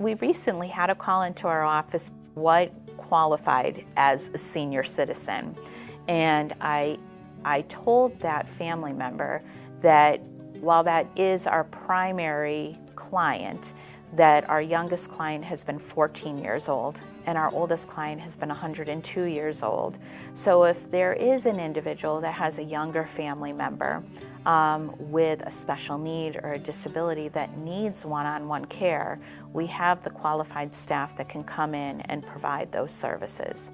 We recently had a call into our office, what qualified as a senior citizen. And I, I told that family member that while that is our primary client, that our youngest client has been 14 years old and our oldest client has been 102 years old. So if there is an individual that has a younger family member um, with a special need or a disability that needs one-on-one -on -one care, we have the qualified staff that can come in and provide those services.